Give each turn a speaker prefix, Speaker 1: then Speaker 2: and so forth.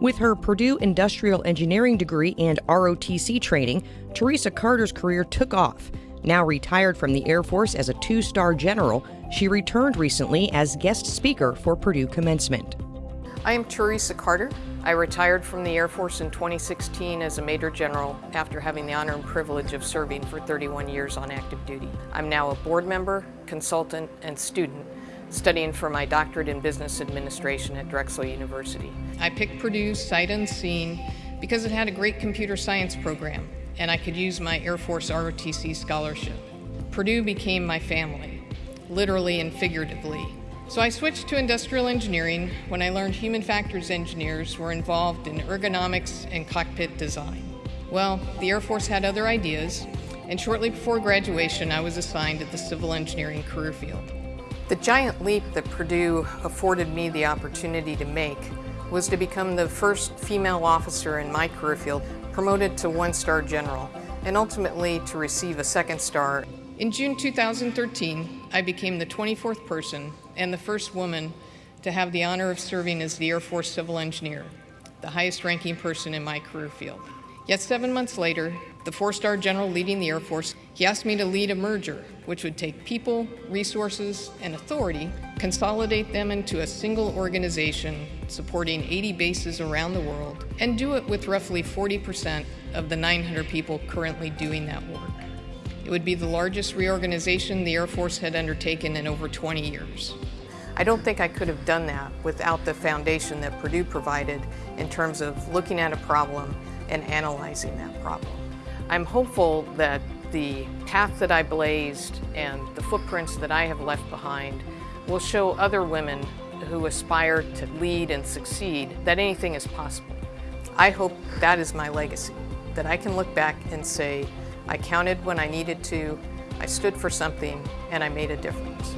Speaker 1: With her Purdue Industrial Engineering degree and ROTC training, Teresa Carter's career took off. Now retired from the Air Force as a two star general, she returned recently as guest speaker for Purdue commencement.
Speaker 2: I am Teresa Carter. I retired from the Air Force in 2016 as a Major General after having the honor and privilege of serving for 31 years on active duty. I'm now a board member, consultant, and student studying for my doctorate in business administration at Drexel University. I picked Purdue sight unseen because it had a great computer science program and I could use my Air Force ROTC scholarship. Purdue became my family, literally and figuratively. So I switched to industrial engineering when I learned human factors engineers were involved in ergonomics and cockpit design. Well, the Air Force had other ideas, and shortly before graduation, I was assigned to the civil engineering career field. The giant leap that Purdue afforded me the opportunity to make was to become the first female officer in my career field promoted to one-star general and ultimately to receive a second star. In June 2013, I became the 24th person and the first woman to have the honor of serving as the Air Force Civil Engineer, the highest ranking person in my career field. Yet seven months later, the four-star general leading the Air Force, he asked me to lead a merger, which would take people, resources, and authority, consolidate them into a single organization supporting 80 bases around the world, and do it with roughly 40% of the 900 people currently doing that work. It would be the largest reorganization the Air Force had undertaken in over 20 years. I don't think I could have done that without the foundation that Purdue provided in terms of looking at a problem and analyzing that problem. I'm hopeful that the path that I blazed and the footprints that I have left behind will show other women who aspire to lead and succeed that anything is possible. I hope that is my legacy, that I can look back and say, I counted when I needed to, I stood for something, and I made a difference.